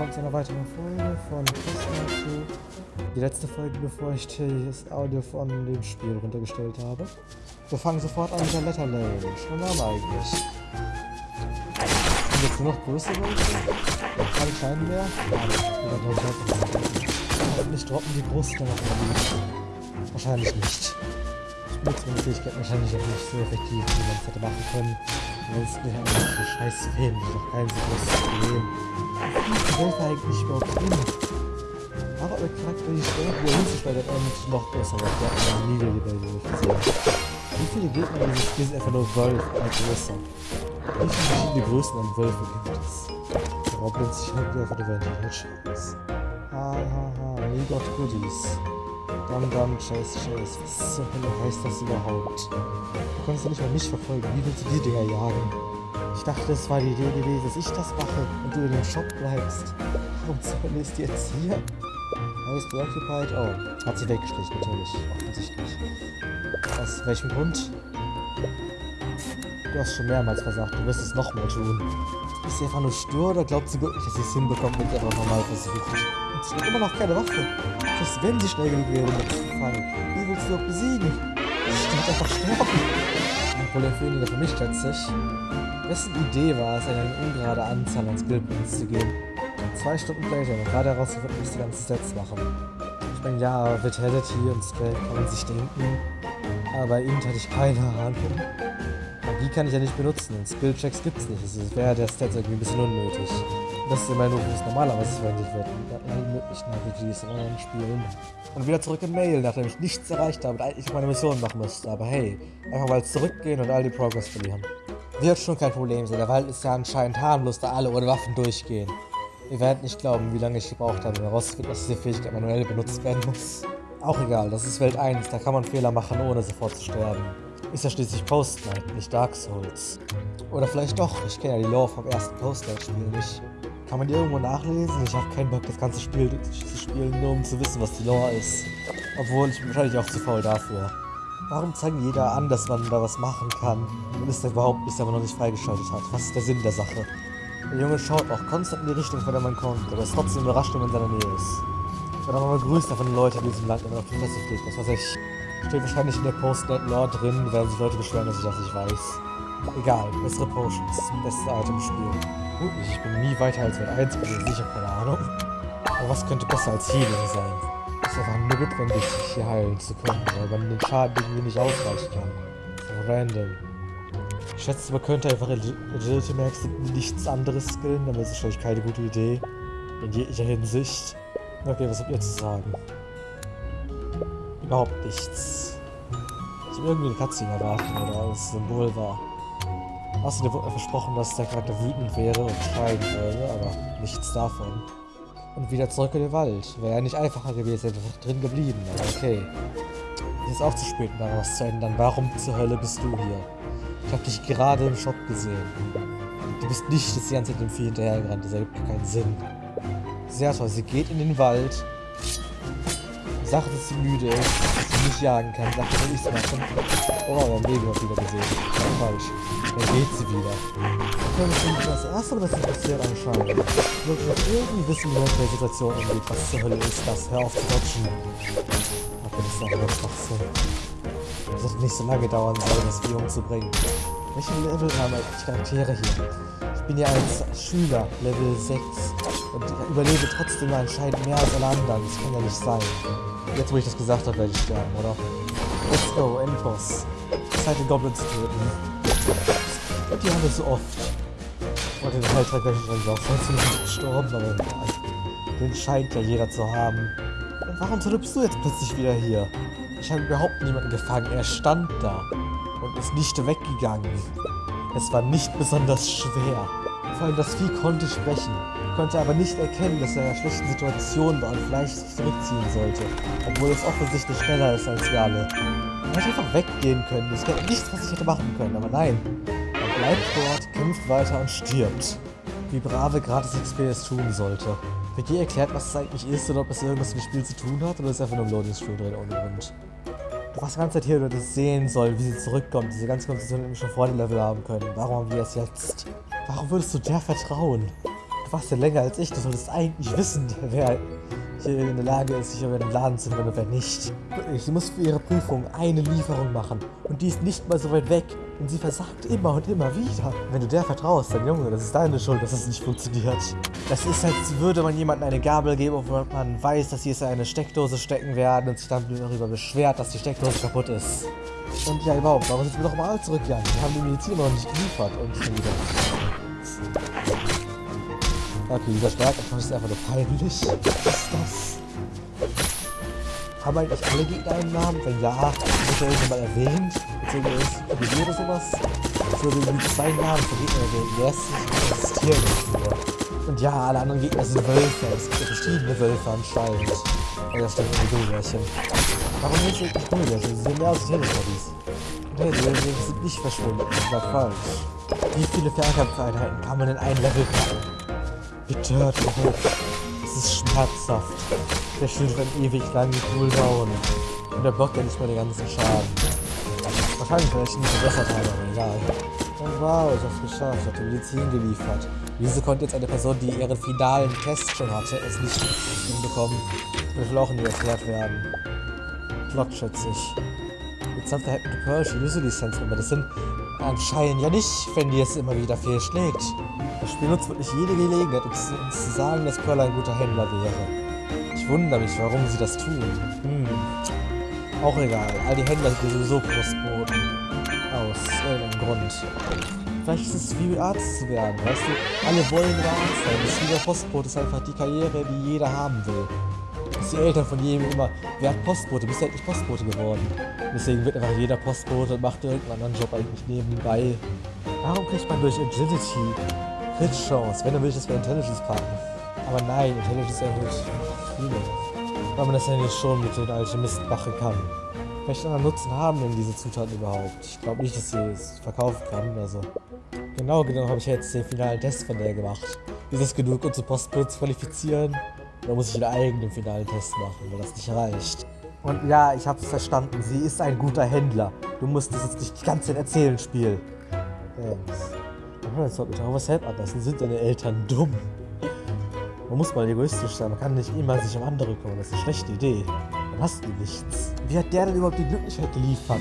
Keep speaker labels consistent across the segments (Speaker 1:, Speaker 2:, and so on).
Speaker 1: willkommen zu einer weiteren Folge von Christmas Die letzte Folge, bevor ich das Audio von dem Spiel runtergestellt habe. Wir fangen sofort an mit der Letter Lane. Schon haben eigentlich. Sind jetzt nur noch größere Leute? Keine kleinen mehr? Nicht droppen die Brust noch Wahrscheinlich nicht. Ich benutze meine Fähigkeit wahrscheinlich auch nicht so effektiv, wie man es hätte machen können. Ansonsten haben wir diese scheiß die doch kein so großes Problem. Welt war eigentlich überhaupt hin. Aber der Charakter, die Stelle, wo er hinzuschleudert, eigentlich noch besser, weil der hat eine Niedergebäude gesehen. Wie viele Gegner dieses Spiel sind einfach nur Wolf als größer? Wie viele verschiedene Größen an Wölfe gibt es? Goblins, ich hab einfach die Welt halt Chance. Ha ha ha, we got goodies. Dum Dum Chase Chase. Was zur Hölle heißt das überhaupt? Du kannst ja nicht mal mich verfolgen. Wie willst du die Dinger jagen? Ich dachte, es war die Idee gewesen, dass ich das mache und du in dem Shop bleibst. Warum zur Hölle ist die jetzt hier? Alles preoccupied? Oh, hat sie weggeschlichen, natürlich. Offensichtlich. Aus welchem Grund? Du hast schon mehrmals versagt, du wirst es nochmal tun. Ist sie einfach nur stur oder glaubt sie wirklich, dass sie es hinbekommt, wenn sie einfach normal versucht? Sie hat immer noch keine Waffe. Selbst wenn sie schnell genug wäre, das zu fangen. Wie willst du doch besiegen? Sie wird einfach sterben. Ein Problem für ihn für mich, schätze ich. Wessen Idee war es, eine ungerade Anzahl an Skillpoints zu geben? Zwei Stunden und gerade herausgefunden, dass die ganzen Sets machen. Ich meine, ja, Vitality und Spell kann man sich denken, aber bei Int hatte ich keine Ahnung. Magie kann ich ja nicht benutzen und Skillchecks gibt's nicht. Also wäre der Stats irgendwie ein bisschen unnötig. Das ist immer nur, wo es normalerweise verwendet wird. In allen möglichen RPGs in anderen Spielen. Und wieder zurück in Mail, nachdem ich nichts erreicht habe und eigentlich meine Mission machen müsste. Aber hey, einfach mal zurückgehen und all die Progress verlieren. Wird schon kein Problem sein. Der Wald ist ja anscheinend harmlos, da alle ohne Waffen durchgehen. Ihr werdet nicht glauben, wie lange ich gebraucht habe, um herauszufinden, dass diese Fähigkeit manuell benutzt werden muss. Auch egal, das ist Welt 1, da kann man Fehler machen, ohne sofort zu sterben. Ist ja schließlich Post-Night, nicht Dark Souls. Oder vielleicht doch, ich kenne ja die Lore vom ersten Post-Night-Spiel nicht. Kann man die irgendwo nachlesen? Ich habe keinen Bock, das ganze Spiel zu spielen, nur um zu wissen, was die Lore ist. Obwohl, ich bin wahrscheinlich auch zu faul dafür. Warum zeigen jeder an, dass man da was machen kann, wenn es da überhaupt bisher noch nicht freigeschaltet hat? Was ist der Sinn der Sache? Der Junge schaut auch konstant in die Richtung, von der man kommt, aber ist trotzdem überrascht, wenn man in seiner Nähe ist. Ich werde auch mal begrüßt von den Leuten in diesem Land, man auf die Fresse fliegt. Was weiß ich. Steht wahrscheinlich in der Post-Net-Lore drin, werden sich Leute beschweren, dass ich das nicht weiß. Egal, bessere Potions, beste Item im. Gut, ich bin nie weiter als Welt 1 gewesen, ich habe keine Ahnung. Aber was könnte besser als Healing sein? Ist einfach notwendig, sich hier heilen zu können, weil man den Schaden irgendwie nicht ausweichen kann. So random. Ich schätze, man könnte einfach Agility Max nichts anderes skillen, aber das ist wahrscheinlich keine gute Idee. In jeglicher Hinsicht. Okay, was habt ihr zu sagen? Überhaupt nichts. Ich habe irgendwie eine Cutscene erwartet, oder das Symbol war. Außerdem wurde mir versprochen, dass der Charakter wütend wäre und schreien würde, aber nichts davon. Und wieder zurück in den Wald. Wäre ja nicht einfacher gewesen, einfach drin geblieben, aber okay. Es ist auch zu spät, um daraus zu ändern. Warum zur Hölle bist du hier? Ich habe dich gerade im Shop gesehen. Du bist nicht das ganze Zeit dem Vieh hinterhergerannt, das ergibt keinen Sinn. Sehr toll, sie geht in den Wald. Sagt, dass sie müde ist, sie nicht jagen kann. Sagt, dass ich es machen. Oh, haben Baby wieder gesehen. Falsch. Dann geht sie wieder. Das ist das erste, was passiert anscheinend. Ich wollte noch irgendwie wissen, wie man mit der Situation umgeht. Was zur Hölle ist das? Hör auf zu dodgen. Okay, das ist einfach nur Schwachsinn. Das wird nicht so lange dauern sollen, das Vieh umzubringen. Welche Level haben eigentlich Charaktere hier? Ich bin ja als Schüler, Level 6. Und ich überlebe trotzdem anscheinend mehr als alle anderen. Das kann ja nicht sein. Jetzt, wo ich das gesagt habe, werde ich sterben, oder? Let's go, Endboss. Zeit, den Goblin zu töten. Die haben wir so oft. Und den Heiltrank gleich drin drauf. Sonst bin ich gestorben, aber den scheint ja jeder zu haben. Warum bist du jetzt plötzlich wieder hier? Ich habe überhaupt niemanden gefangen. Er stand da und ist nicht weggegangen. Es war nicht besonders schwer. Vor allem das Vieh konnte sprechen, konnte aber nicht erkennen, dass er in einer schlechten Situation war und vielleicht sich zurückziehen sollte, obwohl es offensichtlich schneller ist als wir alle. Er hätte einfach weggehen können, es gäbe nichts, was ich hätte machen können, aber nein. Er bleibt dort, kämpft weiter und stirbt. Wie brave gratis XP es tun sollte. Wird dir erklärt, was es eigentlich ist oder ob es irgendwas mit dem Spiel zu tun hat oder ist einfach nur ein Loading Screen drin ohne Grund? Du warst die ganze Zeit hier, nur das sehen soll, wie sie zurückkommt, diese ganze Konversation schon vor dem Level haben können. Warum haben wir es jetzt? Warum würdest du der vertrauen? Du fast länger als ich. Du solltest eigentlich wissen, wer hier in der Lage ist, sich über den Laden zu und wer nicht. Sie muss für ihre Prüfung eine Lieferung machen. Und die ist nicht mal so weit weg. Und sie versagt immer und immer wieder. Wenn du der vertraust, dann Junge, das ist deine Schuld, dass es nicht funktioniert. Das ist, als würde man jemandem eine Gabel geben, obwohl man weiß, dass sie es in eine Steckdose stecken werden und sich dann darüber beschwert, dass die Steckdose kaputt ist. Und ja, überhaupt, warum sind wir doch mal zurückgegangen? Wir haben die Medizin noch nicht geliefert und schon wieder. Okay, dieser Stärkeaufwand ist einfach nur peinlich. Was ist das? Haben eigentlich alle Gegner einen Namen? Wenn ja, wird er irgendwann mal erwähnt? Beziehungsweise ist oder sowas? So irgendwie zwei Namen für Gegner erwähnt. Der erste existieren nicht nur. Und ja, alle anderen Gegner sind Wölfe. Es gibt ja verschiedene Wölfe anscheinend. Ja, das stimmt, die Gummibärchen. Warum nicht wirklich Gummibärchen? Sie sehen mehr aus wie Teletubbies. Nee, die sind nicht verschwunden. Das war falsch. Wie viele Fernkampfeinheiten kann man in ein Level packen? Bitte hört hoch. Es ist schmerzhaft. Der Schild hat ewig langen Cooldown. Und der blockt ja nicht mal den ganzen Schaden. Wahrscheinlich, weil ich ihn nicht verbessert habe, aber egal. Und wow, ich hab's geschafft, die Medizin geliefert. Wieso konnte jetzt eine Person, die ihren finalen Test schon hatte, es nicht hinbekommen? Das will auch nie erklärt werden. Flott, schätze ich. Jetzt hat der Happen to User-Lizenz, aber das sind anscheinend ja nicht, wenn die es immer wieder fehlschlägt. Das Spiel nutzt wirklich jede Gelegenheit, um zu, zu sagen, dass Pearl ein guter Händler wäre. Ich wundere mich, warum sie das tun. Hm. Auch egal. All die Händler sind sowieso Postboten. Aus irgendeinem Grund. Vielleicht ist es wie Arzt zu werden, weißt du? Alle wollen Arzt sein. Das der Postbote ist einfach die Karriere, die jeder haben will. Die Eltern von jedem immer, wer hat Postbote? Bist du endlich Postbote geworden? Deswegen wird einfach jeder Postbote und macht irgendeinen anderen Job eigentlich nebenbei. Warum kriegt man durch Agility Crit Chance, wenn du willst, das bei Intelligence packen. Aber nein, Intelligence erhöht viele. Weil man das ja nicht schon mit den Alchemisten machen kann. Welchen anderen Nutzen haben denn diese Zutaten überhaupt? Ich glaube nicht, dass sie es verkaufen kann. Also genau genommen habe ich jetzt den finalen Test von der gemacht. Ist das genug, um zu Postbote zu qualifizieren? Oder muss ich einen eigenen finalen Test machen, weil das nicht reicht? Und ja, ich habe es verstanden. Sie ist ein guter Händler. Du musst das jetzt nicht die ganze Zeit erzählen, Spiel. Thanks. Oh, jetzt sollte mich auch helfen lassen. Sind deine Eltern dumm? Man muss mal egoistisch sein. Man kann nicht immer sich um andere kümmern. Das ist eine schlechte Idee. Dann hast du nichts. Wie hat der denn überhaupt die Glücklichkeit geliefert?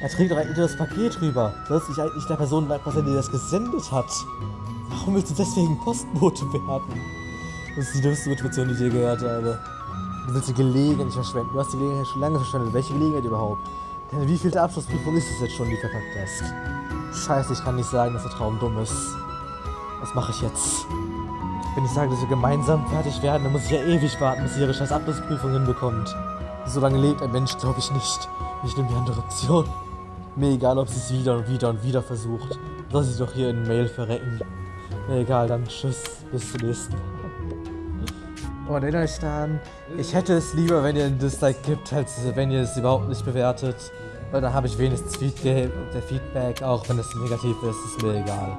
Speaker 1: Er trägt doch eigentlich das Paket rüber. Soll sich eigentlich der Person er dir das gesendet hat? Warum willst du deswegen Postbote werden? Das ist die dümmste Motivation, die ich je gehört habe. Du willst die Gelegenheit nicht verschwenden. Du hast die Gelegenheit schon lange verschwendet. Welche Gelegenheit überhaupt? Denn wie vielte Abschlussprüfung ist es jetzt schon, die verkackt hast? Scheiße, ich kann nicht sagen, dass der Traum dumm ist. Was mache ich jetzt? Wenn ich sage, dass wir gemeinsam fertig werden, dann muss ich ja ewig warten, bis sie ihre scheiß Abschlussprüfung hinbekommt. So lange lebt ein Mensch, glaube ich nicht. Ich nehme die andere Option. Mir egal, ob sie es wieder und wieder und wieder versucht. Soll sie doch hier in Mail verrecken. Mir egal, dann tschüss, bis zum nächsten Mal. Und erinnert euch daran, ich hätte es lieber, wenn ihr ein Dislike gibt, als wenn ihr es überhaupt nicht bewertet. Weil da habe ich wenigstens Feedback, auch wenn es negativ ist, ist mir egal.